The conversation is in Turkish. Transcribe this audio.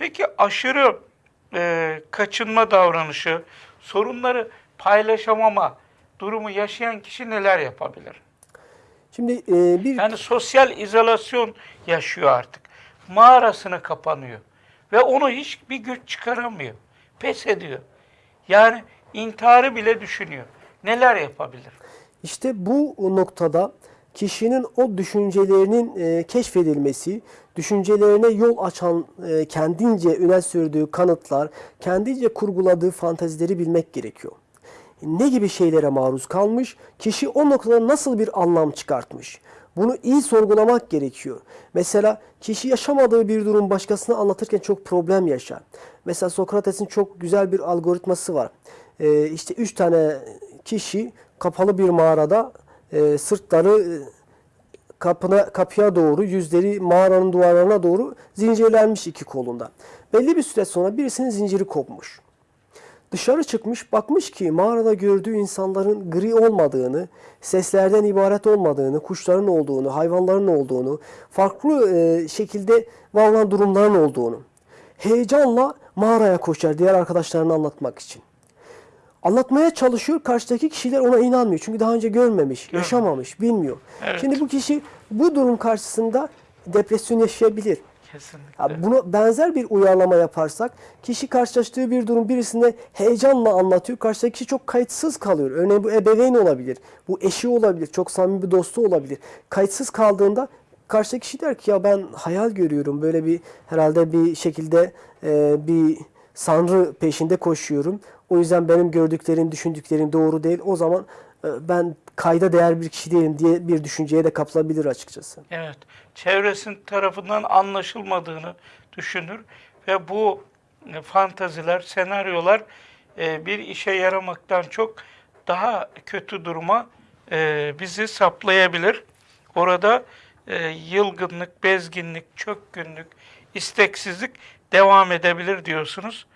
Peki aşırı e, kaçınma davranışı, sorunları paylaşamama durumu yaşayan kişi neler yapabilir? Şimdi e, bir Yani sosyal izolasyon yaşıyor artık. Mağarasına kapanıyor. Ve onu hiçbir güç çıkaramıyor. Pes ediyor. Yani intiharı bile düşünüyor. Neler yapabilir? İşte bu noktada kişinin o düşüncelerinin e, keşfedilmesi, düşüncelerine yol açan e, kendince öne sürdüğü kanıtlar, kendince kurguladığı fantezileri bilmek gerekiyor. Ne gibi şeylere maruz kalmış, kişi o noktada nasıl bir anlam çıkartmış? Bunu iyi sorgulamak gerekiyor. Mesela kişi yaşamadığı bir durum başkasına anlatırken çok problem yaşar. Mesela Sokrates'in çok güzel bir algoritması var. Ee, işte üç tane kişi kapalı bir mağarada e, sırtları e, kapına kapıya doğru, yüzleri mağaranın duvarlarına doğru zincirlenmiş iki kolunda. Belli bir süre sonra birisinin zinciri kopmuş. Dışarı çıkmış bakmış ki mağarada gördüğü insanların gri olmadığını, seslerden ibaret olmadığını, kuşların olduğunu, hayvanların olduğunu, farklı e, şekilde var olan durumların olduğunu. Heyecanla mağaraya koşar diğer arkadaşlarına anlatmak için. Anlatmaya çalışıyor, karşıdaki kişiler ona inanmıyor. Çünkü daha önce görmemiş, yaşamamış, bilmiyor. Evet. Şimdi bu kişi bu durum karşısında depresyon yaşayabilir. Kesinlikle. Ya buna benzer bir uyarlama yaparsak kişi karşılaştığı bir durum birisine heyecanla anlatıyor. Karşıdaki kişi çok kayıtsız kalıyor. Örneğin bu ebeveyn olabilir. Bu eşi olabilir. Çok samimi bir dostu olabilir. Kayıtsız kaldığında karşıdaki kişi der ki ya ben hayal görüyorum. Böyle bir herhalde bir şekilde e, bir sanrı peşinde koşuyorum. O yüzden benim gördüklerim, düşündüklerim doğru değil. O zaman e, ben kayda değer bir kişi değilim diye bir düşünceye de kapılabilir açıkçası. Evet. Çevresinin tarafından anlaşılmadığını düşünür ve bu e, fantaziler, senaryolar e, bir işe yaramaktan çok daha kötü duruma bizi saplayabilir. Orada e, yılgınlık, bezginlik, çökkünlük, isteksizlik devam edebilir diyorsunuz.